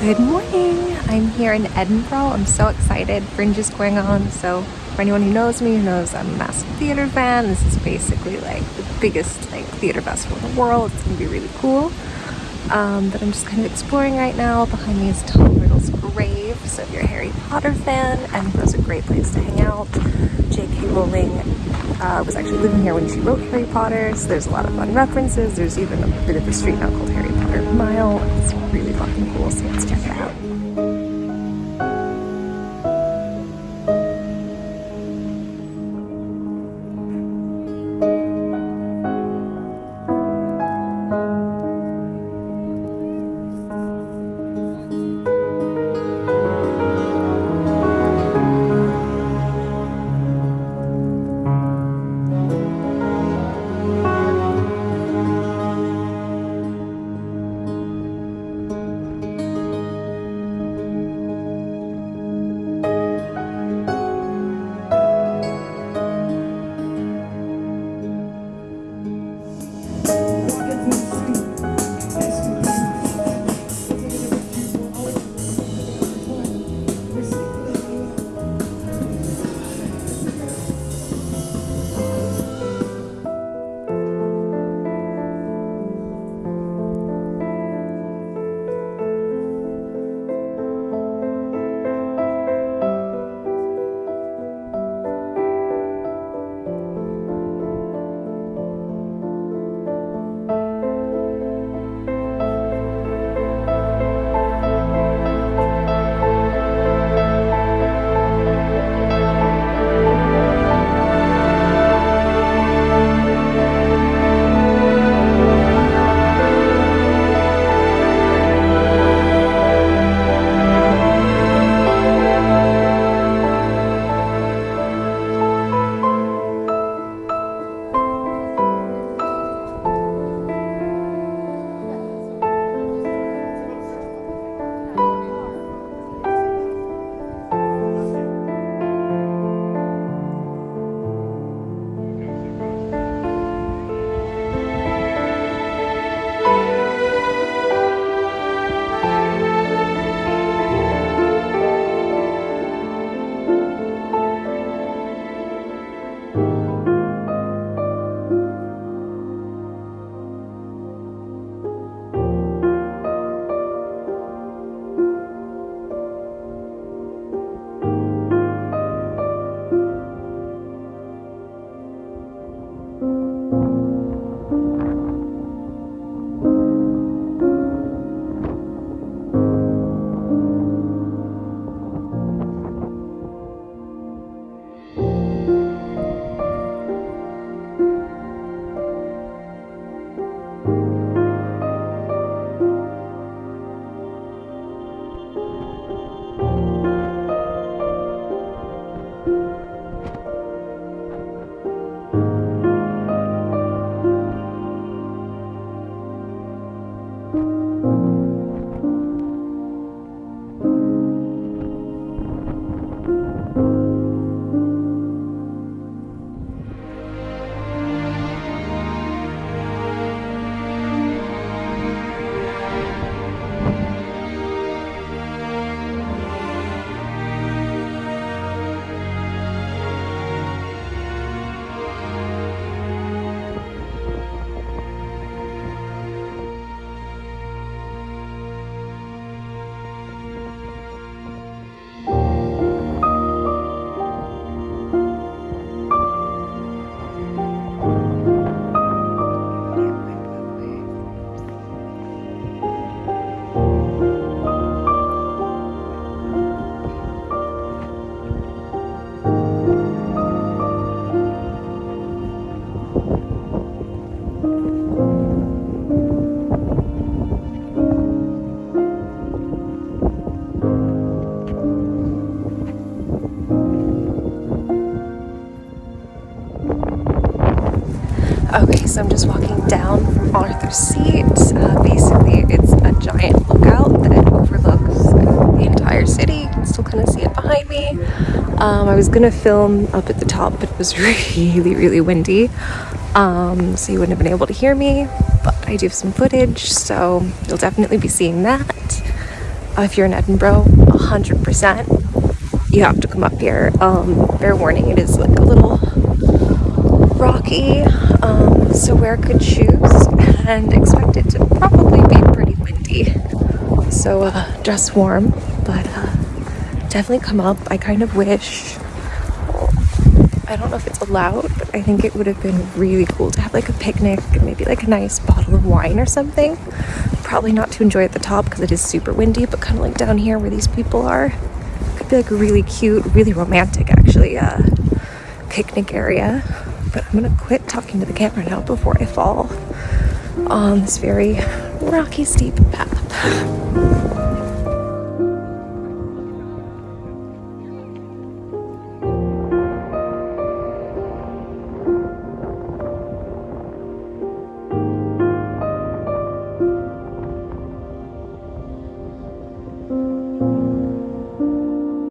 Good morning! I'm here in Edinburgh. I'm so excited. Fringe is going on. So for anyone who knows me, who knows I'm a massive theater fan, this is basically like the biggest like theater festival in the world. It's gonna be really cool. Um, but I'm just kind of exploring right now. Behind me is Tom Riddle's grave. So if you're a Harry Potter fan, Edinburgh's a great place to hang out. J.K. Rowling uh, was actually living here when she wrote Harry Potter, so there's a lot of fun references. There's even a bit of a street now called Harry Potter Mile. It's really fucking cool, so let's check it out. Okay, so I'm just walking down from Arthur's Seat. Uh, basically, it's a giant lookout that overlooks the entire city. You can still kind of see it behind me. Um, I was gonna film up at the top, but it was really, really windy. Um, so you wouldn't have been able to hear me, but I do have some footage, so you'll definitely be seeing that. uh, if you're in Edinburgh, 100%, you have to come up here. Um, fair warning, it is like a little rocky, so wear good shoes and expect it to probably be pretty windy. So uh, dress warm, but uh, definitely come up. I kind of wish I don't know if it's allowed, but I think it would have been really cool to have like a picnic and maybe like a nice bottle of wine or something. Probably not to enjoy at the top because it is super windy, but kind of like down here where these people are. Could be like a really cute, really romantic actually uh, picnic area. But I'm gonna quit talking to the camera now before I fall on this very rocky, steep path.